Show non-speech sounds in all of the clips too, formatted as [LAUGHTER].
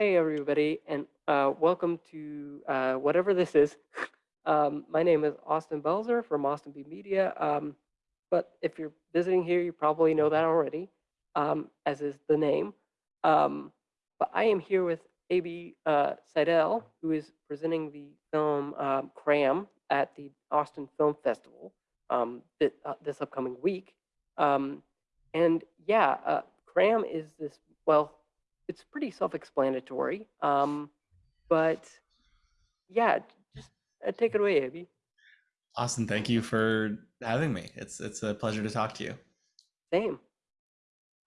Hey, everybody, and uh, welcome to uh, whatever this is. [LAUGHS] Um, my name is Austin Belzer from Austin B Media. Um, but if you're visiting here, you probably know that already, um, as is the name. Um, but I am here with A.B. Uh, Seidel, who is presenting the film um, Cram at the Austin Film Festival um, uh, this upcoming week. And yeah, uh, Cram is this, well, it's pretty self-explanatory. Um, but yeah, just uh, take it away, Abby. Austin, thank you for having me. It's it's a pleasure to talk to you. Same.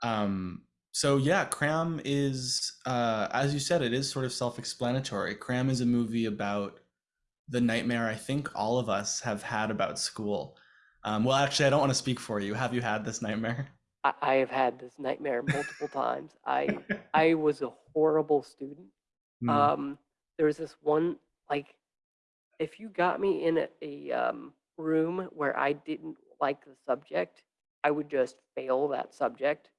Um, so yeah, Cram is, uh, as you said, it is sort of self-explanatory. Cram is a movie about the nightmare I think all of us have had about school. Um, well, actually, I don't want to speak for you. Have you had this nightmare? I, I have had this nightmare multiple times. I [LAUGHS] I was a horrible student. Hmm, Um, there was this one like if you got me in a, a um, room where I didn't like the subject, I would just fail that subject.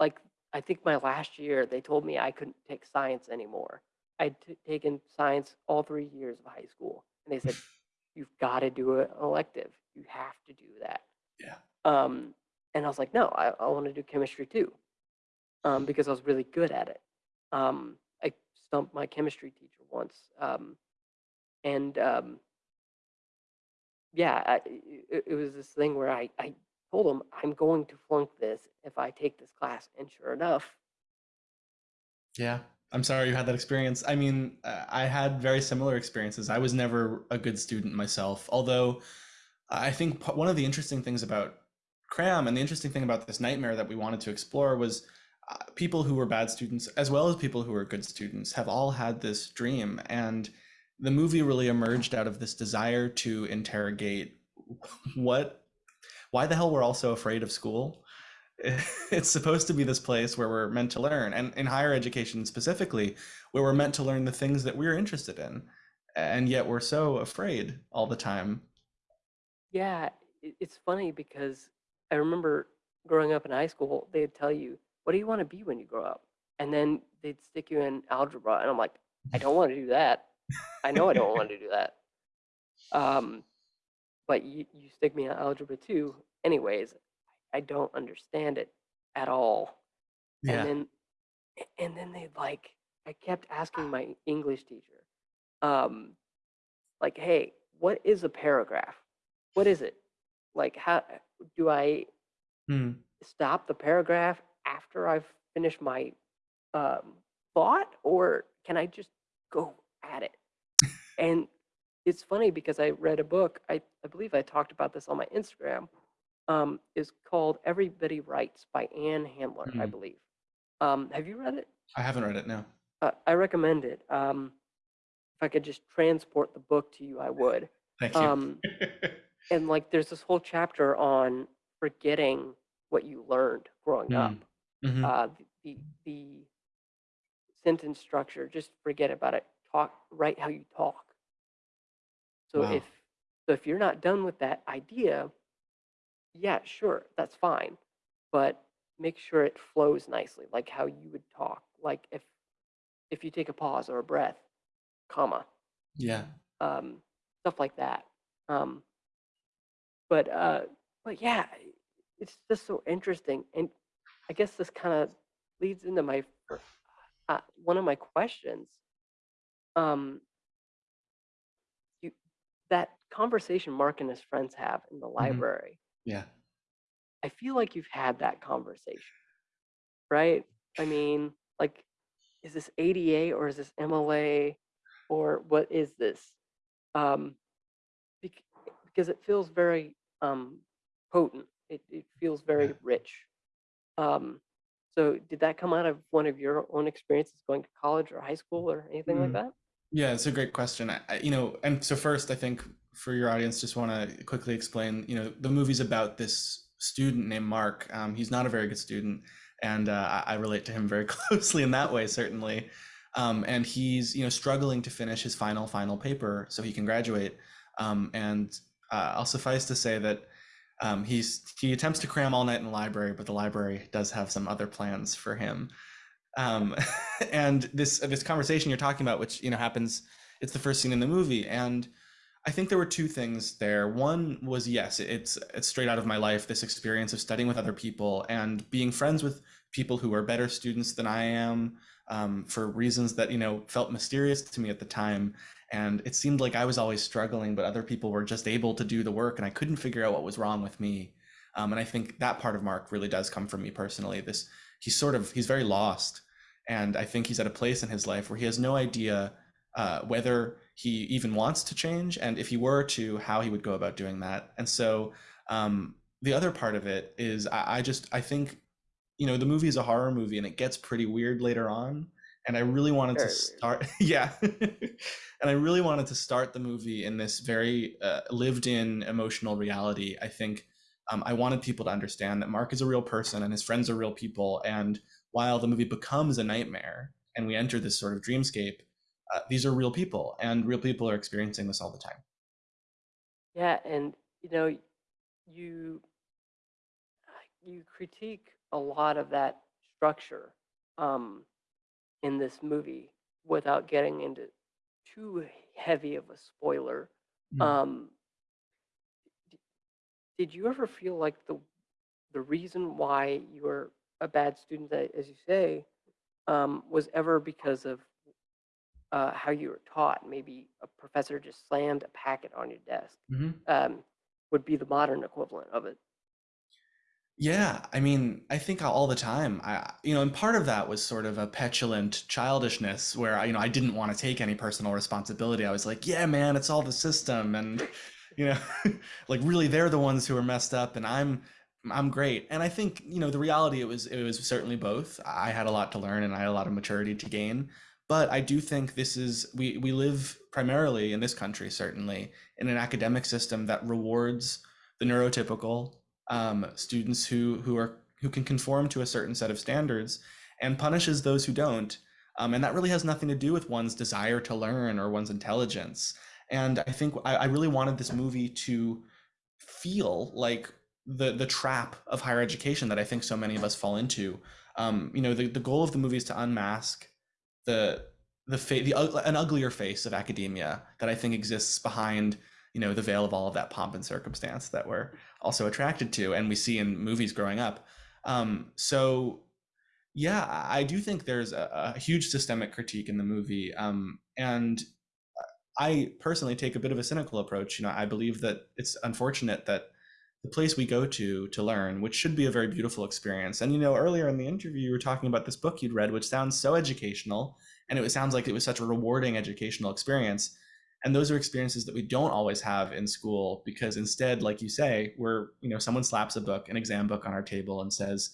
Like I think my last year, they told me I couldn't take science anymore. I'd taken science all three years of high school, and they said [LAUGHS] you've got to do an elective. You have to do that. yeah. Um, and I was like, no, I, I want to do chemistry too, um, because I was really good at it. Um, I stumped my chemistry teacher once, um, and um, yeah, I, it, it was this thing where I, I told him I'm going to flunk this if I take this class, and sure enough, Yeah. I'm sorry you had that experience. I mean, uh, I had very similar experiences. I was never a good student myself, although I think one of the interesting things about Cram and the interesting thing about this nightmare that we wanted to explore was uh, people who were bad students, as well as people who were good students, have all had this dream. And the movie really emerged out of this desire to interrogate [LAUGHS] what, why the hell we're all so afraid of school. [LAUGHS] It's supposed to be this place where we're meant to learn, and in higher education specifically, where we're meant to learn the things that we're interested in. And yet we're so afraid all the time. yeah, it's funny because I remember growing up in high school, they'd tell you, "What do you want to be when you grow up?" And then they'd stick you in algebra, and I'm like, I don't want to do that. I know I don't want to do that. Um, but you, you stick me in algebra too. Anyways, I don't understand it at all. Yeah. And then, and then they like, I kept asking my English teacher, um, like, hey, what is a paragraph? What is it? Like, how do I Hmm. stop the paragraph after I've finished my um, thought, or can I just go at it? And it's funny because I read a book. I, I believe I talked about this on my Instagram. Um, is called Everybody Writes by Ann Handley, I Mhm. believe. Um, have you read it? I haven't read it now. Uh, I recommend it. Um, if I could just transport the book to you, I would. Thank you. [LAUGHS] And like, there's this whole chapter on forgetting what you learned growing up. Mm, mhm. Uh, the the sentence structure, just forget about it. Talk, write how you talk. So Wow. if so if you're not done with that idea, yeah, sure, that's fine. But make sure it flows nicely, like how you would talk. Like if if you take a pause or a breath, comma, Yeah. um, stuff like that. Um, but uh, but yeah, it's just so interesting, and I guess this kind of leads into my uh, one of my questions. Um, you that conversation Mark and his friends have in the Mhm. library. Yeah. I feel like you've had that conversation, right? I mean, like, is this APA or is this MLA or what is this? Um, because it feels very um, potent. It, it feels Yeah. very rich. Um, so did that come out of one of your own experiences going to college or high school or anything like Mm. that? Yeah, it's a great question. I, you know, and so first, I think for your audience, just want to quickly explain. You know, the movie's about this student named Mark. Um, he's not a very good student, and uh, I, I relate to him very [LAUGHS] closely in that way, certainly. Um, and he's, you know, struggling to finish his final final paper so he can graduate. Um, and uh, I'll suffice to say that um, he's he attempts to cram all night in the library, but the library does have some other plans for him. Um, [LAUGHS] and this this conversation you're talking about, which you know happens, it's the first scene in the movie, and I think there were two things there. One was yes, it's it's straight out of my life. This experience of studying with other people and being friends with people who are better students than I am um, for reasons that you know felt mysterious to me at the time. And it seemed like I was always struggling, but other people were just able to do the work, and I couldn't figure out what was wrong with me. Um, and I think that part of Mark really does come from me personally. This he's sort of he's very lost, and I think he's at a place in his life where he has no idea uh, whether he even wants to change, and if he were to, how he would go about doing that. And so um, the other part of it is I, I just I think you know the movie is a horror movie and it gets pretty weird later on and i really wanted Very to start [LAUGHS] yeah. [LAUGHS] And i really wanted to start the movie in this very uh, lived in emotional reality. I think um, i wanted people to understand that mark is a real person and his friends are real people and while the movie becomes a nightmare and we enter this sort of dreamscape uh, these are real people and real people are experiencing this all the time. Yeah, and you know, you you critique a lot of that structure um, in this movie without getting into too heavy of a spoiler. Mm. Um, did you ever feel like the the reason why you were a bad student, as you say, um, was ever because of uh, how you were taught? Maybe a professor just slammed a packet on your desk. Mhm. Um, would be the modern equivalent of it. Yeah, I mean, I think all the time. I, you know, and part of that was sort of a petulant childishness where I, you know, I didn't want to take any personal responsibility. I was like, yeah, man, it's all the system, and you know, [LAUGHS] like really, they're the ones who are messed up, and I'm, I'm great. And I think, you know, the reality it was, it was certainly both. I had a lot to learn, and I had a lot of maturity to gain. But I do think this is we we live primarily in this country, certainly, in an academic system that rewards the neurotypical um, students who who are who can conform to a certain set of standards and punishes those who don't. Um, and that really has nothing to do with one's desire to learn or one's intelligence. And I think I, I really wanted this movie to feel like the the trap of higher education that I think so many of us fall into. Um, you know, the, the goal of the movie is to unmask the the the an uglier face of academia that I think exists behind you know the veil of all of that pomp and circumstance that we're also attracted to and we see in movies growing up. Um, so yeah i do think there's a, a huge systemic critique in the movie um, and i personally take a bit of a cynical approach. You know i believe that it's unfortunate that the place we go to to learn which should be a very beautiful experience and you know earlier in the interview you were talking about this book you'd read which sounds so educational and it sounds like it was such a rewarding educational experience and those are experiences that we don't always have in school because instead like you say we're you know someone slaps a book an exam book on our table and says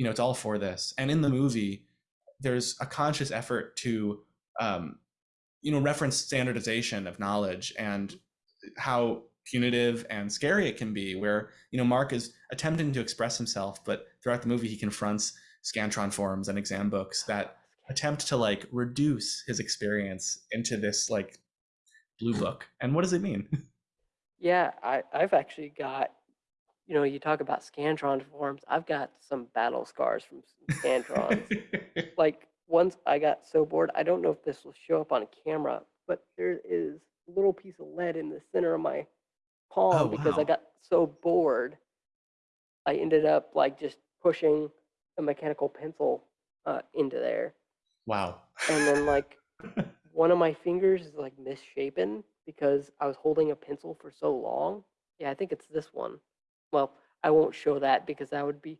you know it's all for this. And in the movie there's a conscious effort to um, you know reference standardization of knowledge and how punitive and scary it can be where you know mark is attempting to express himself but throughout the movie he confronts scantron forms and exam books that attempt to like reduce his experience into this like blue book and what does it mean [LAUGHS] Yeah, I, I've actually got, you know, you talk about Scantron forms. I've got some battle scars from Scantrons. [LAUGHS] like once I got so bored, I don't know if this will show up on camera, but there is a little piece of lead in the center of my palm oh because I got so bored. I ended up like just pushing a mechanical pencil uh, into there. wow And then like [LAUGHS] one of my fingers is like misshapen because I was holding a pencil for so long. Yeah, I think it's this one. Well, I won't show that because that would be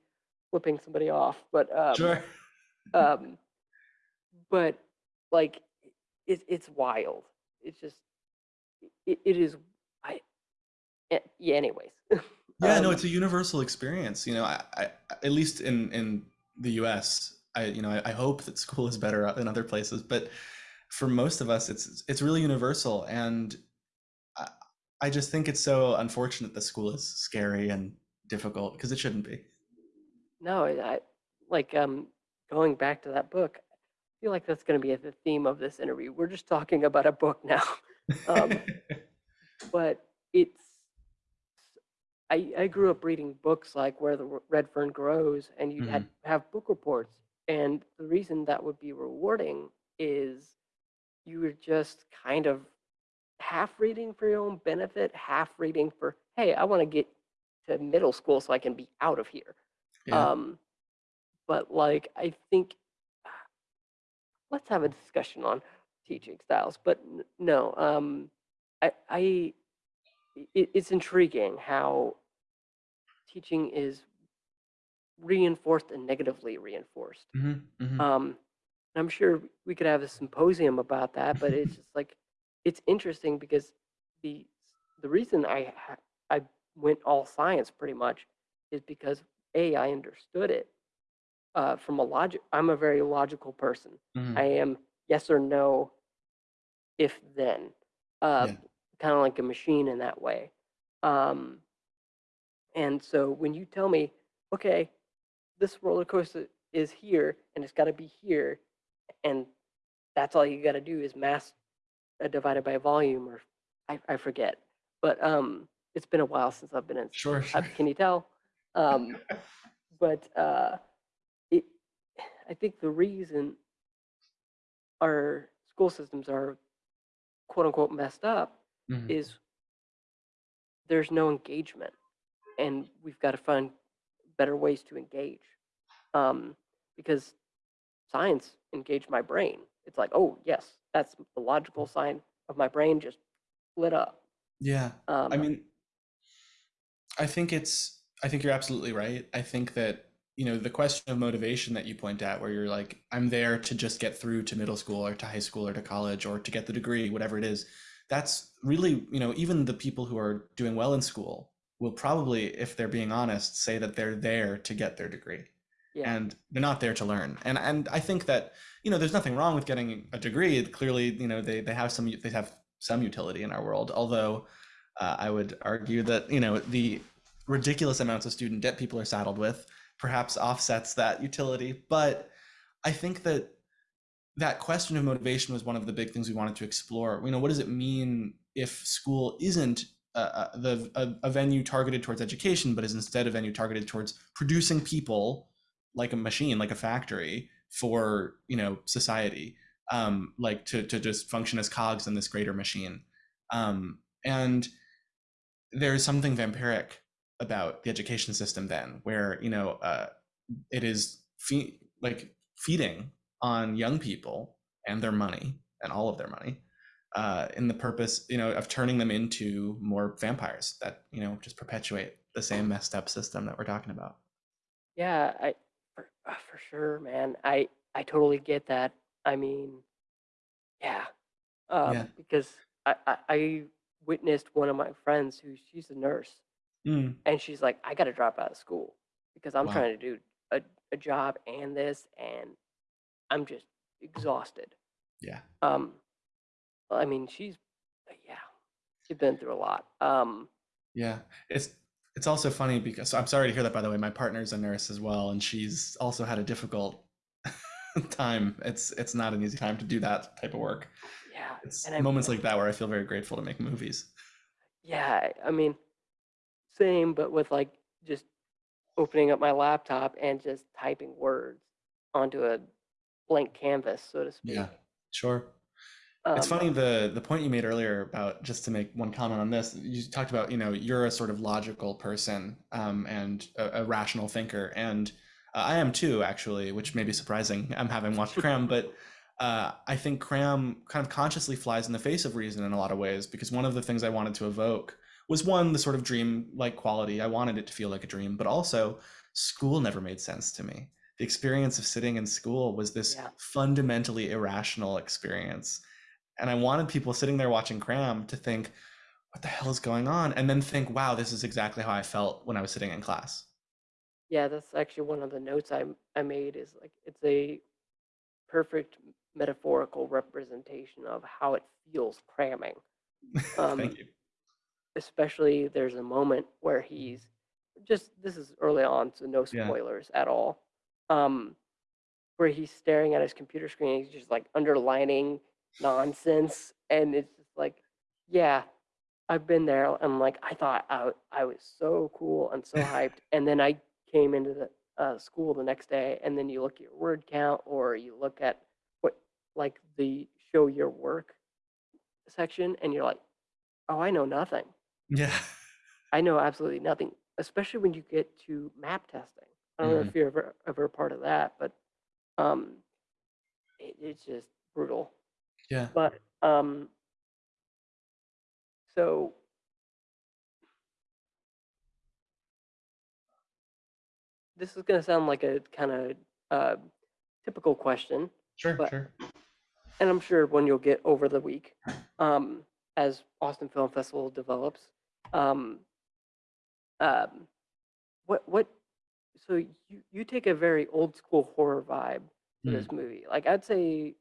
flipping somebody off. But um, sure um, but like it, it's wild. It's just it, it is. I eh, yeah. Anyways, [LAUGHS] yeah no um, it's a universal experience you know I, I at least in in the us i you know I, I hope that school is better in other places but for most of us it's it's really universal and I, I just think it's so unfortunate that school is scary and difficult because it shouldn't be no, I like um going back to that book. I feel like that's going to be the theme of this interview. We're just talking about a book now. [LAUGHS] Um, [LAUGHS] but it's I, I grew up reading books like Where the Red Fern Grows, and you'd had Mhm. have book reports And the reason that would be rewarding is you were just kind of half reading for your own benefit, half reading for, hey, I want to get to middle school so I can be out of here. Yeah. Um, but like, I think [SIGHS] let's have a discussion on teaching styles. But no, um, I, I, it, it's intriguing how teaching is reinforced and negatively reinforced. hmm hmm Um, I'm sure we could have a symposium about that, but it's just like it's interesting because the the reason I I went all science pretty much is because a I understood it uh, from a logic. I'm a very logical person. hmm I am yes or no, if then, uh, Yeah. kind of like a machine in that way. Um, and so when you tell me, okay, this roller coaster is here and it's got to be here, and that's all you got to do is mass uh, divided by volume, or I, I forget. But um, it's been a while since I've been in. Sure, uh, sure. [LAUGHS] Can you tell? Um, but uh, it, I think the reason our school systems are quote unquote messed up Mhm. is there's no engagement and we've got to find better ways to engage um, because science engaged my brain it's like oh yes that's the logical sign of my brain just lit up Yeah. um, I mean, I think it's, I think you're absolutely right. I think that, you know, the question of motivation that you point at, where you're like, I'm there to just get through to middle school or to high school or to college or to get the degree, whatever it is, that's really, you know, even the people who are doing well in school will probably, if they're being honest, say that they're there to get their degree yeah and they're not there to learn. And and I think that, you know, there's nothing wrong with getting a degree. Clearly, you know, they they have some they have some utility in our world. Although uh, I would argue that, you know, the ridiculous amounts of student debt people are saddled with perhaps offsets that utility. But I think that that question of motivation was one of the big things we wanted to explore. You know, what does it mean if school isn't uh, uh, the a, a venue targeted towards education, but is instead a venue targeted towards producing people like a machine, like a factory for you know society, um, like to to just function as cogs in this greater machine. Um, and there's something vampiric about the education system then, where you know uh, it is fe- like feeding on young people and their money and all of their money uh, in the purpose you know of turning them into more vampires that you know just perpetuate the same messed up system that we're talking about. yeah i uh, for sure man i i totally get that i mean yeah um, Yeah. because I, I i witnessed one of my friends who she's a nurse Mm, and she's like, I got to drop out of school because I'm wow. trying to do a, a job and this, and I'm just exhausted. Yeah. Um, I mean, she's, yeah, she's been through a lot. Um, Yeah, it's it's also funny because I'm sorry to hear that by the way. My partner's a nurse as well, and she's also had a difficult [LAUGHS] time. It's it's not an easy time to do that type of work. yeah, It's and I, moments like that where I feel very grateful to make movies. yeah, I I mean, same, but with like just opening up my laptop and just typing words onto a blank canvas, so to speak. Yeah, sure. Um, It's funny the the point you made earlier about just to make one comment on this. You talked about you know you're a sort of logical person um, and a, a rational thinker, and uh, I am too actually, which may be surprising. I'm having watched [LAUGHS] Cram, but uh, I think Cram kind of consciously flies in the face of reason in a lot of ways because one of the things I wanted to evoke was one the sort of dream-like quality. I wanted it to feel like a dream, but also school never made sense to me. The experience of sitting in school was this Yeah. fundamentally irrational experience and I wanted people sitting there watching Cram to think, what the hell is going on? And then think, wow, this is exactly how I felt when I was sitting in class. Yeah, that's actually one of the notes I I made is like it's a perfect metaphorical representation of how it feels cramming. [LAUGHS] Um, Thank you. especially there's a moment where he's just this is early on, so no Yeah. spoilers at all. Um, where he's staring at his computer screen, he's just like underlining nonsense, and it's just like, yeah, I've been there. And like I thought I, I was so cool and so hyped, [LAUGHS] and then I came into the uh, school the next day, and then you look at your word count, or you look at what like the show your work section, and you're like, oh, I know nothing. Yeah. I know absolutely nothing, especially when you get to map testing. I don't know Mhm. if you're ever ever part of that, but um, it, it's just brutal. Yeah. But um, so this is going to sound like a kind of uh, typical question, Sure, but sure. and I'm sure one you'll get over the week um, as Austin Film Festival develops. Um, um, what what? So you you take a very old school horror vibe to Mm. this movie. Like I'd say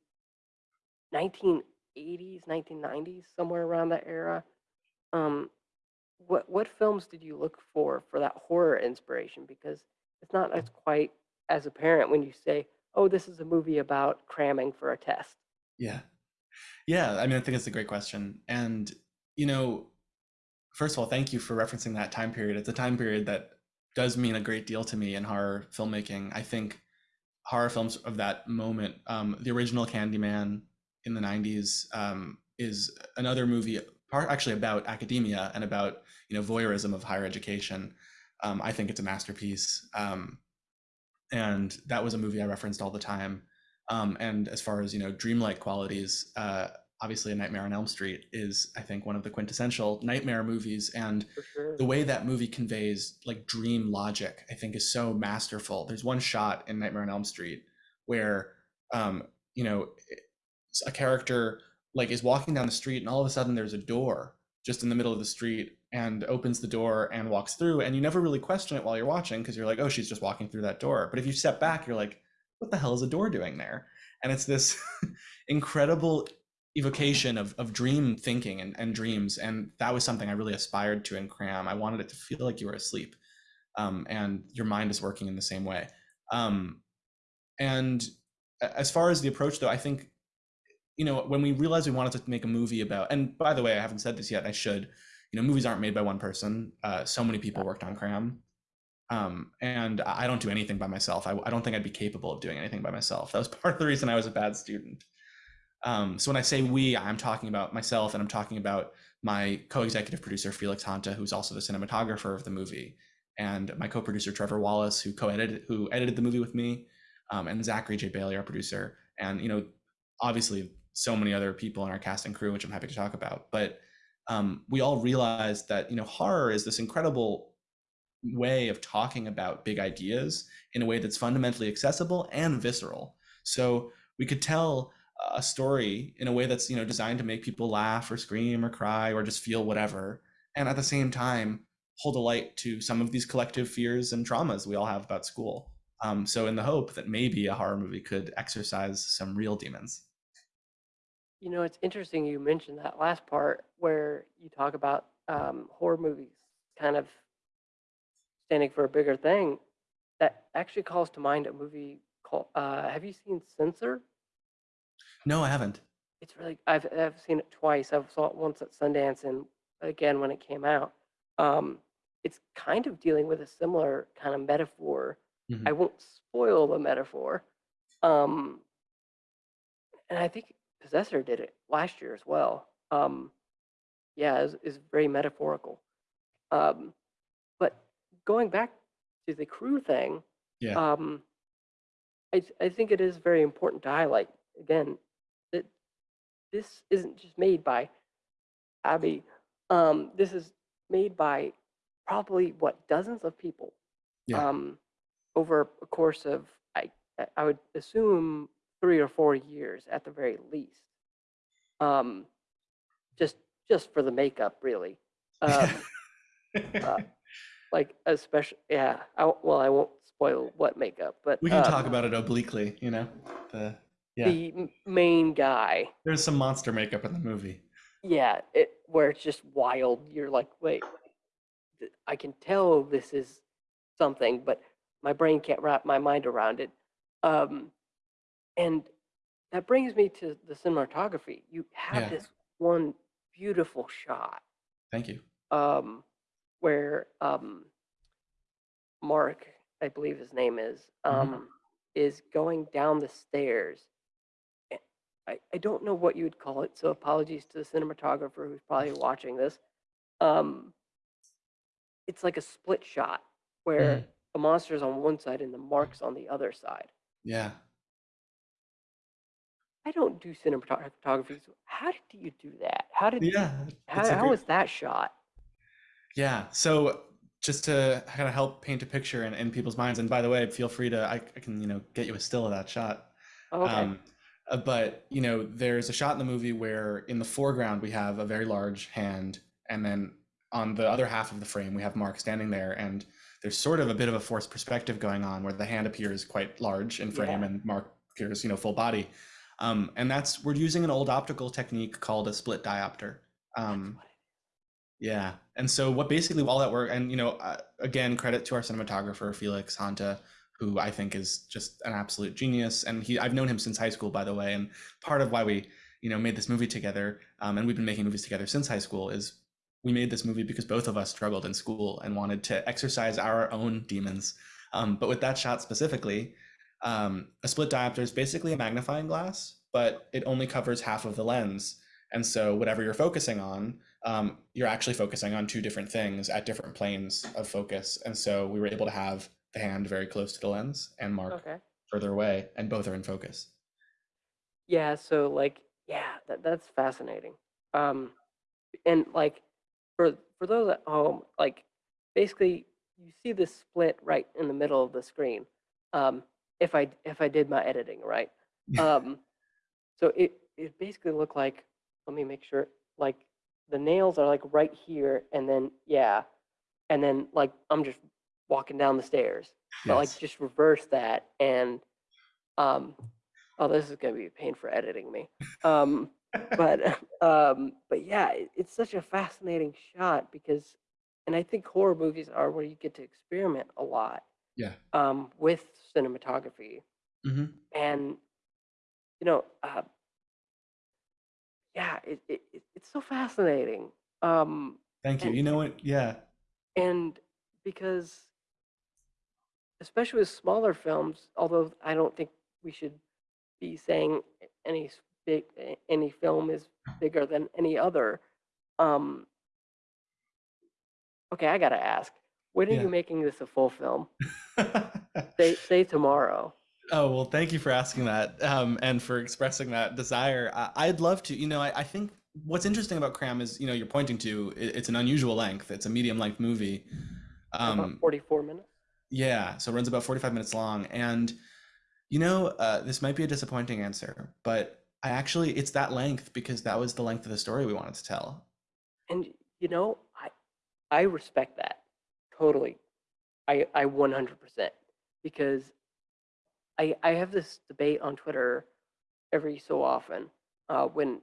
1980s, 1990s, somewhere around that era. Um, what what films did you look for for that horror inspiration? Because it's not as quite as apparent when you say, "Oh, this is a movie about cramming for a test." Yeah. Yeah, I mean, I think it's a great question. And, you know, first of all, thank you for referencing that time period. It's a time period that does mean a great deal to me in horror filmmaking. I think horror films of that moment, um, the original Candyman in the 90s um, is another movie, part actually about academia and about, you know, voyeurism of higher education. Um, I think it's a masterpiece. Um, and that was a movie I referenced all the time. Um, and as far as you know, dreamlike qualities, uh, obviously, A Nightmare on Elm Street is, I think, one of the quintessential nightmare movies. And sure. the way that movie conveys like dream logic, I think, is so masterful. There's one shot in Nightmare on Elm Street where, um, you know, a character like is walking down the street, and all of a sudden there's a door just in the middle of the street and opens the door and walks through and you never really question it while you're watching because you're like oh she's just walking through that door. But if you step back you're like what the hell is a door doing there? And it's this [LAUGHS] incredible evocation of, of dream thinking and, and dreams and that was something i really aspired to in cram. I wanted it to feel like you were asleep um, and your mind is working in the same way. Um, and as far as the approach though i think you know when we realized we wanted to make a movie about and by the way i haven't said this yet i should you know movies aren't made by one person. Uh, so many people worked on cram. Um, and i don't do anything by myself. I, I don't think i'd be capable of doing anything by myself. That was [LAUGHS] part of the reason i was a bad student. Um, so when i say we i'm talking about myself and i'm talking about my co-executive producer felix hanta who's also the cinematographer of the movie and my co-producer trevor wallace who co-edited who edited the movie with me um, and zachary j. Bailey our producer. And you know obviously so many other people in our cast and crew which i'm happy to talk about. But um, we all realized that you know horror is this incredible way of talking about big ideas in a way that's fundamentally accessible and visceral. So we could tell a story in a way that's you know designed to make people laugh or scream or cry or just feel whatever and at the same time hold a light to some of these collective fears and traumas we all have about school. Um, so in the hope that maybe a horror movie could exercise some real demons You know, it's interesting you mentioned that last part where you talk about um, horror movies kind of standing for a bigger thing. That actually calls to mind a movie called. Uh, have you seen Censor? no i haven't It's really. I've I've seen it twice. I saw it once at Sundance and again when it came out. Um, it's kind of dealing with a similar kind of metaphor. Mhm. I won't spoil the metaphor. Um, and I think Possessor did it last year as well. Um, yeah, is is very metaphorical. Um, but going back to the crew thing, yeah um, I I think it is very important to highlight again that this isn't just made by Abby. Um, this is made by probably what dozens of people yeah um, over a course of I I- I would assume three or four years at the very least. Um, just just for the makeup, really. Um, [LAUGHS] uh, like especially yeah. I, well, I won't spoil what makeup, but we can talk um, about it obliquely you know the yeah the main guy. there's some monster makeup in the movie Yeah, it where it's just wild. You're like, wait, I can tell this is something, but my brain can't wrap my mind around it. Um, and that brings me to the cinematography. You have Yeah. this one beautiful shot thank you um, where um, Mark I believe his name is, um, is going down the stairs. I, I don't know what you would call it, so apologies to the cinematographer who's probably [LAUGHS] watching this. Um, it's like a split shot where Mhm. the monster's on one side and the mark's on the other side. Yeah. I don't do cinematography, so how did you do that? How did Yeah. how, how great was that shot? Yeah. So just to kind of help paint a picture in, in people's minds, and by the way, feel free to I, I can, you know, get you a still of that shot. Oh, okay. Um, uh, but you know, there's a shot in the movie where in the foreground we have a very large hand, and then on the other half of the frame we have Mark standing there, and there's sort of a bit of a forced perspective going on where the hand appears quite large in frame Yeah. and Mark appears, you know, full body. Um, and that's we're using an old optical technique called a split diopter. Um, yeah. And so what basically all that work and you know uh, again credit to our cinematographer Felix Hanta who I think is just an absolute genius and he I've known him since high school by the way and part of why we you know made this movie together um, and we've been making movies together since high school is we made this movie because both of us struggled in school and wanted to exercise our own demons. Um, but with that shot specifically, um, a split diopter is basically a magnifying glass, but it only covers half of the lens. And so whatever you're focusing on, um, you're actually focusing on two different things at different planes of focus. And so we were able to have the hand very close to the lens and Mark Okay. further away, and both are in focus. Yeah, so like yeah, that that's fascinating. Um and like for for those at home, like basically you see this split right in the middle of the screen. Um if I if I did my editing right. [LAUGHS] Um so it it basically looked like let me make sure like the nails are like right here and then yeah, and then like I'm just walking down the stairs. But like just reverse that and um oh this is gonna be a pain for editing me. Um but [LAUGHS] um but yeah, it, it's such a fascinating shot because and I think horror movies are where you get to experiment a lot Yeah. um with cinematography hmm and you know uh yeah it, it, it it's so fascinating um Thank you. and You know what? Yeah. and because especially with smaller films, although I don't think we should be saying any big any film is [LAUGHS] bigger than any other. Um, okay, I gotta ask, when are Yeah. you making this a full film? [LAUGHS] Say say tomorrow. Oh, well, thank you for asking that um, and for expressing that desire. I, I'd love to. You know, I, I think what's interesting about Cram is, you know, you're pointing to it, it's an unusual length. It's a medium length movie. About Um, 44 minutes. yeah, so it runs about 45 minutes long. And, you know, uh, this might be a disappointing answer, but I actually, it's that length because that was the length of the story we wanted to tell. And you know, I I respect that totally. I I 100% because I I have this debate on Twitter every so often uh, when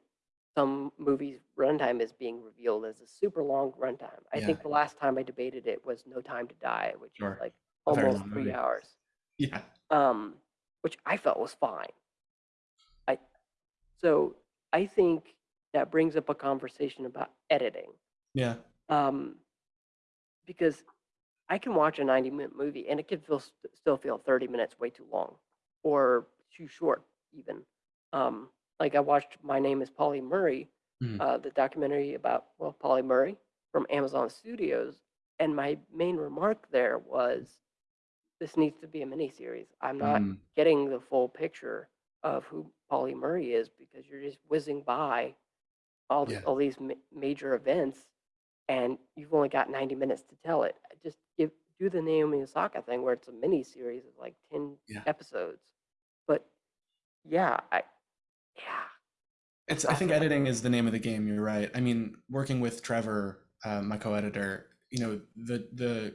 some movies runtime is being revealed as a super long runtime. I Yeah, think the last time I debated it was No Time to Die, which is like almost three movie. hours, Yeah. um, which I felt was fine. I so I think that brings up a conversation about editing Yeah. um, because I can watch a 90 minute movie and it can feel st- still feel 30 minutes way too long or too short even. Um, like I watched My Name is Pauli Murray, Mhm. uh, the documentary about well Pauli Murray from Amazon Studios, and my main remark there was this needs to be a miniseries. I'm not Mm, getting the full picture of who Pauli Murray is because you're just whizzing by all yeah. all these ma- major events and you've only got 90 minutes to tell it. Do the Naomi Osaka thing where it's a mini series of like 10 Yeah. episodes. But yeah, I yeah, It's, I think editing is the name of the game. You're right. I mean, working with Trevor, uh, my co-editor, you know, the the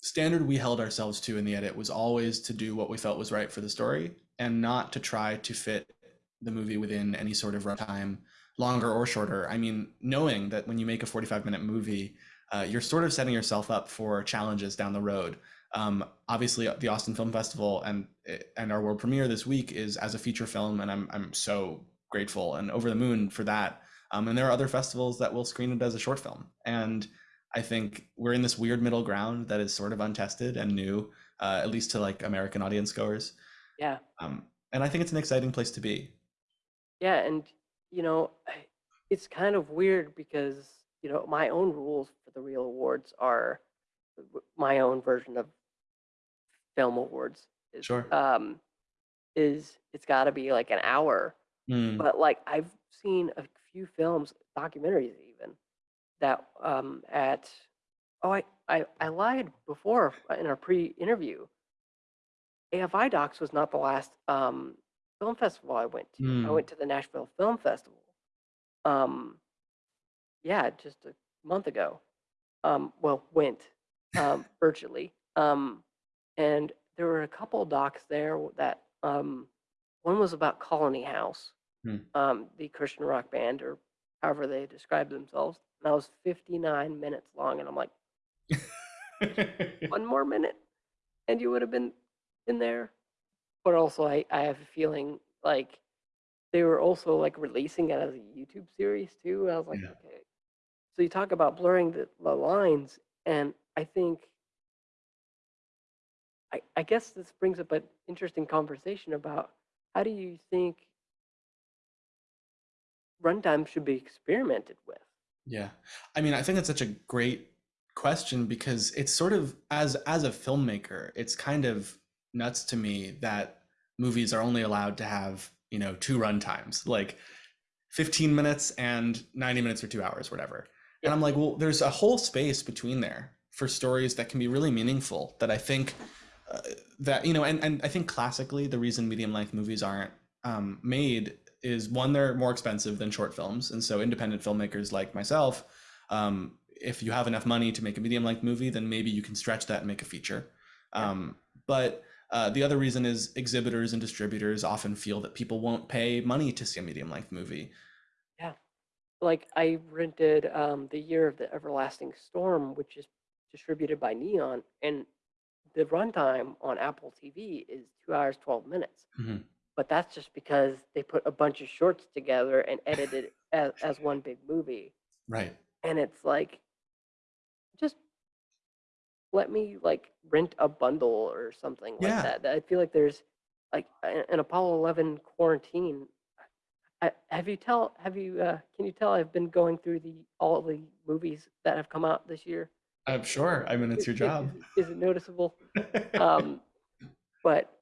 standard we held ourselves to in the edit was always to do what we felt was right for the story and not to try to fit the movie within any sort of runtime, longer or shorter. I mean, knowing that when you make a 45 minute movie, uh, you're sort of setting yourself up for challenges down the road. Um, obviously, the Austin Film Festival and and our world premiere this week is as a feature film, and I'm I'm so grateful and over the moon for that. Um, and there are other festivals that will screen it as a short film, and I think we're in this weird middle ground that is sort of untested and new, uh, at least to like American audience goers. Yeah. Um, and I think it's an exciting place to be. Yeah, and you know, it's kind of weird because you know my own rules for the real awards are my own version of film awards. Is, Sure. Um, is it's got to be like an hour, Mm, but like I've seen a few films, documentaries even, that um at oh I I, I lied before in our pre-interview. AFI Docs was not the last um film festival I went to. I Mm. went to the Nashville Film Festival. Um, yeah, just a month ago. Um, well, went um, [LAUGHS] virtually. Um, and there were a couple docs there that um, one was about Colony House, Hmm. um, the Christian rock band, or however they describe themselves. And that was 59 minutes long, and I'm like, [LAUGHS] one more minute, and you would have been in there. But also, I, I have a feeling like they were also like releasing it as a YouTube series too. And I was like, Yeah. okay. So you talk about blurring the, the lines, and I think, I, I guess this brings up an interesting conversation about how do you think runtime should be experimented with? Yeah. I mean, I think that's such a great question because it's sort of as as a filmmaker, it's kind of nuts to me that movies are only allowed to have, you know, two runtimes, like 15 minutes and 90 minutes or 2 hours, whatever. And I'm like, well, there's a whole space between there for stories that can be really meaningful that I think uh, that, you know, and and I think classically the reason medium length movies aren't um, made is one they're more expensive than short films and so independent filmmakers like myself um, if you have enough money to make a medium length movie then maybe you can stretch that and make a feature. Yeah. um, but uh, the other reason is exhibitors and distributors often feel that people won't pay money to see a medium length movie like I rented um, the Year of the Everlasting Storm, which is distributed by Neon, and the runtime on Apple TV is two hours twelve minutes. Mhm. But that's just because they put a bunch of shorts together and edited it [LAUGHS] as, as one big movie, right and it's like, just let me like rent a bundle or something like that. I feel like there's like an Apollo Eleven quarantine I, have you tell have you uh, can you tell I've been going through the all the movies that have come out this year? i'm sure i mean it's your Is- job Is, it noticeable? [LAUGHS] Um, but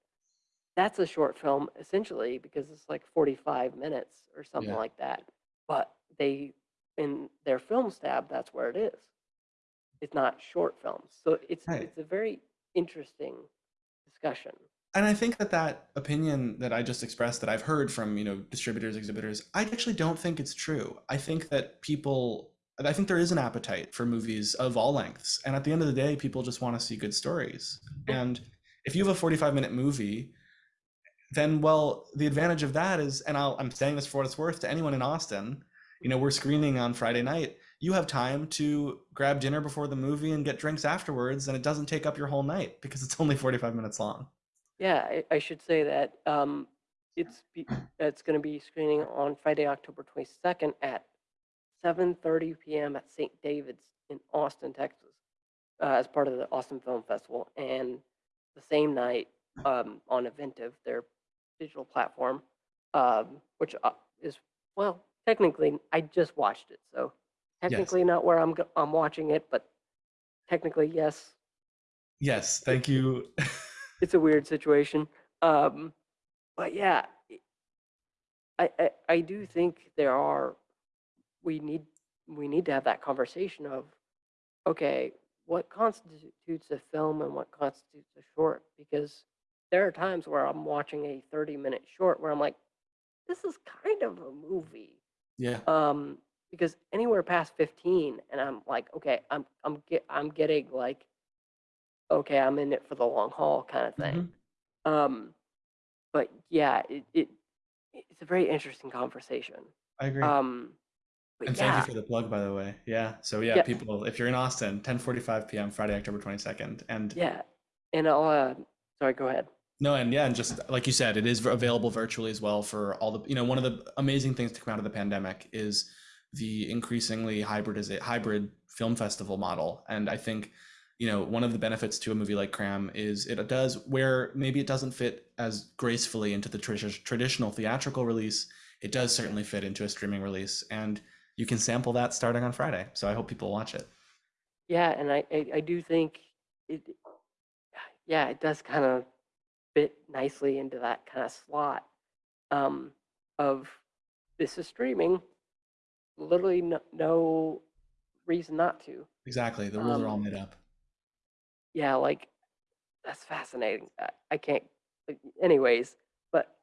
that's a short film essentially because it's like 45 minutes or something Yeah. like that. But they in their film stab, that's where it is. It's not short films, so it's Right. it's a very interesting discussion. And i think that that opinion that i just expressed that i've heard from you know distributors exhibitors i actually don't think it's true. I think that people i think there is an appetite for movies of all lengths and at the end of the day people just want to see good stories. And if you have a 45 minute movie then well the advantage of that is and I'll, i'm saying this for what it's worth to anyone in austin you know we're screening on friday night you have time to grab dinner before the movie and get drinks afterwards and it doesn't take up your whole night because it's only 45 minutes long Yeah, I, I should say that um, it's be, [CLEARS THROAT] it's going to be screening on Friday, October 22nd at 7:30 p.m. at St. David's in Austin, Texas, uh, as part of the Austin Film Festival, and the same night um, on Eventive, their digital platform, um, which uh, is well, technically, I just watched it, so technically not where I'm I'm watching it, but technically yes, yes thank you [LAUGHS] it's a weird situation. Um, but yeah, i- I, I do think there are we need we need to have that conversation of okay, what constitutes a film and what constitutes a short because there are times where I'm watching a 30 minute short where I'm like this is kind of a movie yeah um because anywhere past 15 and i'm like okay i'm i'm get i'm getting like okay i'm in it for the long haul kind of thing um but yeah it, it it's a very interesting conversation. I agree. Um and yeah thank you for the plug by the way. Yeah so yeah, Yeah. people if you're in austin 10:45 p.m friday october 22nd and yeah and i'll uh sorry go ahead. No, and yeah, and just like you said, it is available virtually as well for all the, you know, one of the amazing things to come out of the pandemic is the increasingly hybrid is a hybrid film festival model. And I think, you know, one of the benefits to a movie like Cram is it does where maybe it doesn't fit as gracefully into the traditional theatrical release. It does certainly fit into a streaming release, and you can sample that starting on Friday. So I hope people watch it. Yeah, and I I, I do think it. Yeah, it does kind of fit nicely into that kind of slot um, of this is streaming. Literally no, no reason not to. Exactly. The rules are all Um, made up. Yeah, like that's fascinating. I, I can't. like, Anyways, but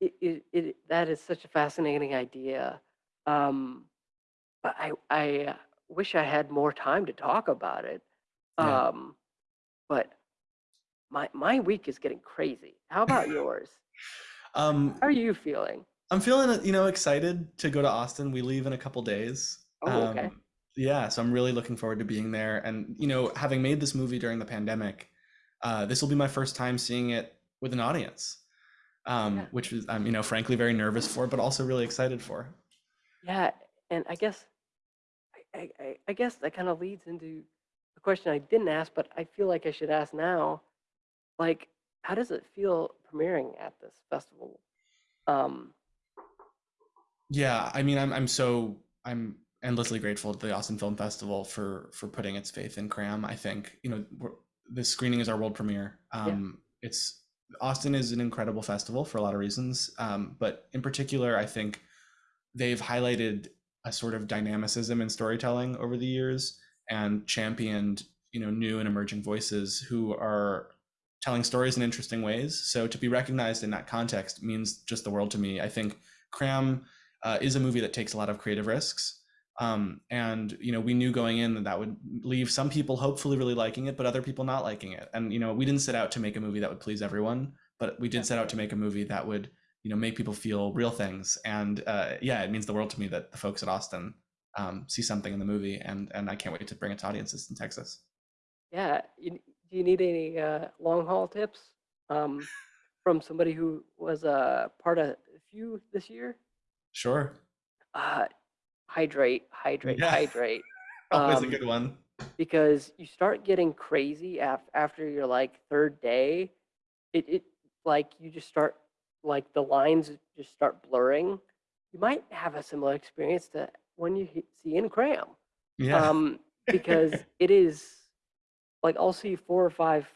it, it, it that is such a fascinating idea. Um, but I I wish I had more time to talk about it. Yeah. Um, but my my week is getting crazy. How about yours? [LAUGHS] Um, How are you feeling? I'm feeling, you know, excited to go to Austin. We leave in a couple days. Oh, okay. Um, yeah, so I'm really looking forward to being there. And, you know, having made this movie during the pandemic, uh, this will be my first time seeing it with an audience, um, Yeah. which is I'm, you know, frankly very nervous for, but also really excited for. Yeah, and I guess I, I, I I guess that kind of leads into a question I didn't ask, but I feel like I should ask now. Like, how does it feel premiering at this festival? Um, Yeah, I mean, I'm I'm so I'm endlessly grateful to the Austin Film Festival for for putting its faith in Cram. I think, you know, this screening is our world premiere. yeah, Um, it's Austin is an incredible festival for a lot of reasons, um, but in particular, I think they've highlighted a sort of dynamicism in storytelling over the years and championed, you know, new and emerging voices who are telling stories in interesting ways. So to be recognized in that context means just the world to me. I think Cram uh, is a movie that takes a lot of creative risks. Um, and you know, we knew going in that that would leave some people hopefully really liking it, but other people not liking it. And you know, we didn't set out to make a movie that would please everyone, but we yeah, did set out to make a movie that would you know make people feel real things. And uh, yeah, it means the world to me that the folks at Austin um, see something in the movie, and and I can't wait to bring it to audiences in Texas. yeah. You, do you need any uh, long haul tips um, from somebody who was a part of a few this year? Sure. Uh, hydrate, hydrate, Yeah, hydrate. [LAUGHS] always a Um, good one. because you start getting crazy af- after your like third day it, it like you just start like the lines just start blurring you might have a similar experience to when you see in cram Yeah. um because [LAUGHS] it is like i'll see four or five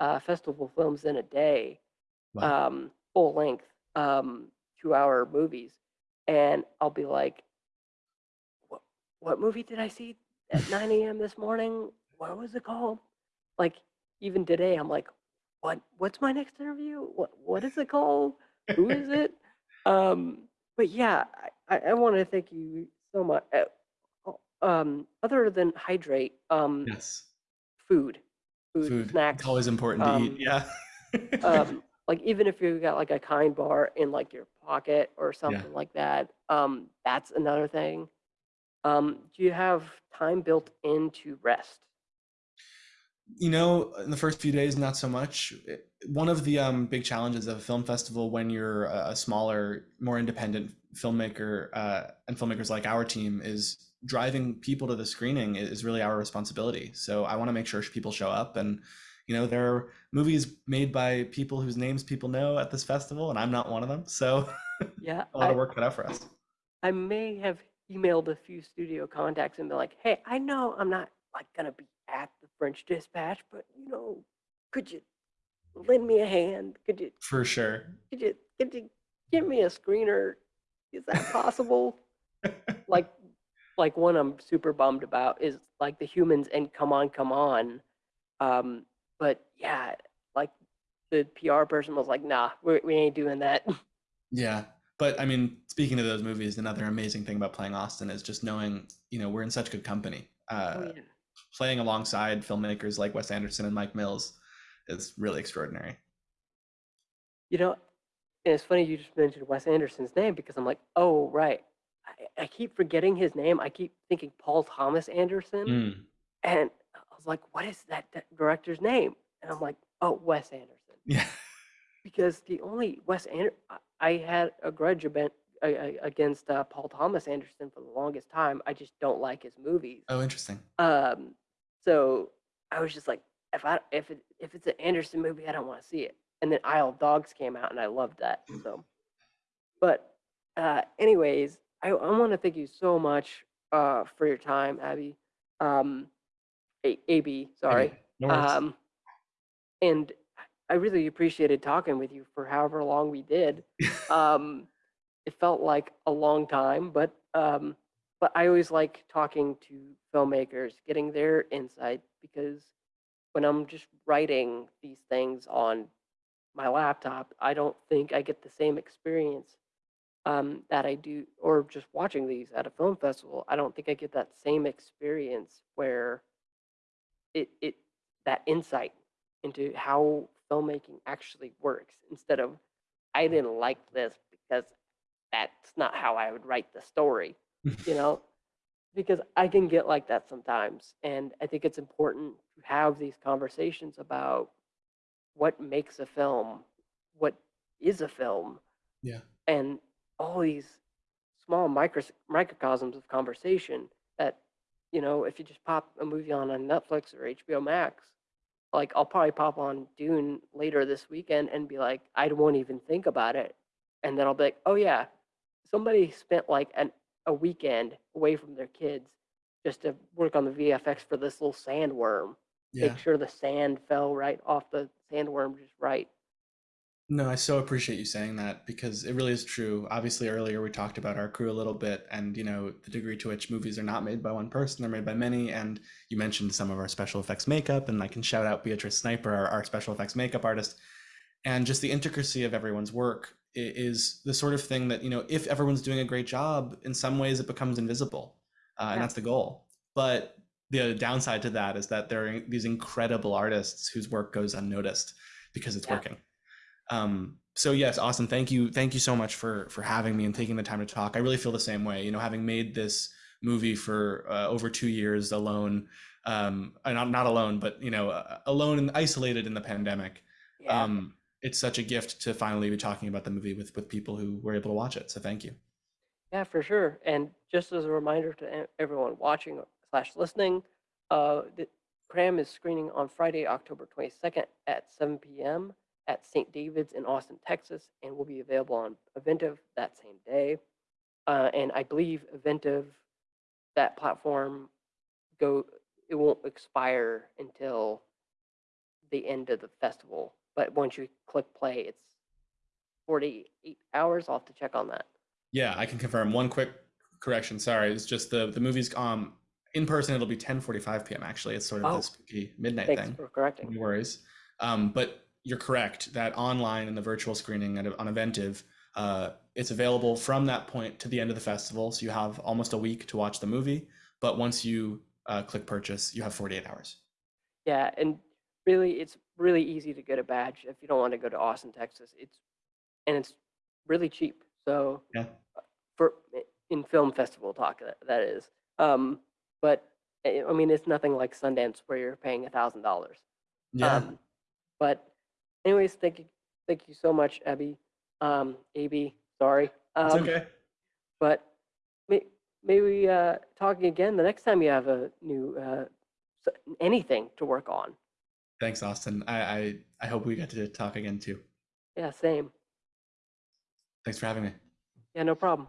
uh, festival films in a day Wow. um full length um two hour movies and i'll be like what movie did I see at [LAUGHS] 9 a.m. this morning? What was it called? Like even today, I'm like, what what's my next interview? What what is it called? Who is [LAUGHS] it? Um, but yeah, I, I, want to thank you so much. Oh, Um, other than hydrate, um, Yes. food, food, Food. It's always important to eat. um, Yeah. um, [LAUGHS] like even if you've got like a kind bar in like your pocket or Yeah. something like that, um, that's another thing. Um, do you have time built in to rest? You know, in the first few days, not so much. One of the um, big challenges of a film festival when you're a, a smaller, more independent filmmaker uh, and filmmakers like our team is driving people to the screening is really our responsibility. So I want to make sure people show up and you know there are movies made by people whose names people know at this festival and I'm not one of them. So [LAUGHS] Yeah, a lot I of work cut out for us. I may have emailed a few studio contacts and been like, hey, I know I'm not like gonna be at the French Dispatch, but you know, could you lend me a hand? Could you For sure. could you could you give me a screener? Is that possible? [LAUGHS] like like one I'm super bummed about is like the humans and come on, come on. Um, but yeah, like the PR person was like, nah, we we ain't doing that. Yeah. But I mean, speaking of those movies, another amazing thing about playing Austin is just knowing, you know, we're in such good company. oh Uh, yeah. playing alongside filmmakers like Wes Anderson and Mike Mills is really extraordinary. You know, and it's funny you just mentioned Wes Anderson's name because I'm like, oh right. I, I keep forgetting his name. I keep thinking Paul Thomas Anderson, Mm, and I was like, what is that di- director's name? And I'm like, oh, Wes Anderson. yeah. because the only Wes Anderson I had a grudge about a- a- against uh, Paul Thomas Anderson for the longest time. I just don't like his movies. Oh, interesting. Um, so I was just like, if I if it if it's an Anderson movie, I don't want to see it. And then Isle of Dogs came out, and I loved that. So, but uh, anyways, I, I want to thank you so much uh, for your time, Abby. Um, A- AB, sorry. No. Um, and I really appreciated talking with you for however long we did. [LAUGHS] Um, it felt like a long time, but um, but I always like talking to filmmakers, getting their insight because when I'm just writing these things on my laptop, I don't think I get the same experience um, that I do, or just watching these at a film festival. I don't think I get that same experience where it it that insight into how filmmaking actually works instead of I didn't like this because that's not how I would write the story, you know? [LAUGHS] Because I can get like that sometimes. And I think it's important to have these conversations about what makes a film, what is a film, Yeah. and all these small micros microcosms of conversation that, you know, if you just pop a movie on on Netflix or HBO Max, like I'll probably pop on Dune later this weekend and be like, I won't even think about it. And then I'll be like, oh yeah, somebody spent like an a weekend away from their kids just to work on the VFX for this little sandworm. Yeah. Make sure the sand fell right off the sandworm just right. No, I so appreciate you saying that because it really is true. Obviously, earlier we talked about our crew a little bit and, you know, the degree to which movies are not made by one person, they're made by many. And you mentioned some of our special effects makeup, and I can shout out Beatrice Sniper, our, our special effects makeup artist. And just the intricacy of everyone's work is the sort of thing that, you know, if everyone's doing a great job, in some ways it becomes invisible. Uh, and that's the goal. But the downside to that is that there are these incredible artists whose work goes unnoticed because it's Yeah. working. Um, so yes, awesome. thank you, thank you so much for for having me and taking the time to talk. I really feel the same way. You know, having made this movie for uh, over two years alone, um, uh, not not alone, but you know, uh, alone and isolated in the pandemic. Yeah. Um, it's such a gift to finally be talking about the movie with with people who were able to watch it. So thank you. Yeah, for sure. And just as a reminder to everyone watching slash listening, uh, the Cram is screening on Friday, October 22nd at 7 p.m. at St. David's in Austin, Texas, and will be available on Eventive that same day. Uh, and I believe Eventive, that platform, go it won't expire until the end of the festival. But once you click play, it's 48 hours. I'll have to check on that. Yeah, I can confirm. One quick correction. Sorry, it's just the the movie's um in person. It'll be 10:45 p.m. Actually, it's sort of Oh. this spooky midnight Thanks thing. for correcting. No worries. Um, but you're correct that online in the virtual screening at, on Eventive, uh, it's available from that point to the end of the festival. So you have almost a week to watch the movie. But once you uh, click purchase, you have 48 hours. Yeah, and really, it's really easy to get a badge if you don't want to go to Austin, Texas. It's and it's really cheap. So Yeah. for in film festival talk that, that is. Um, but I mean, it's nothing like Sundance where you're paying a thousand dollars. Yeah. Um, but anyways, thank you, thank you so much, Abby. Um, AB, sorry. it's Um, okay. But may, maybe uh, talking again the next time you have a new uh, anything to work on. Thanks, Austin. I, I I hope we get to talk again too. Yeah, same. Thanks for having me. Yeah, no problem.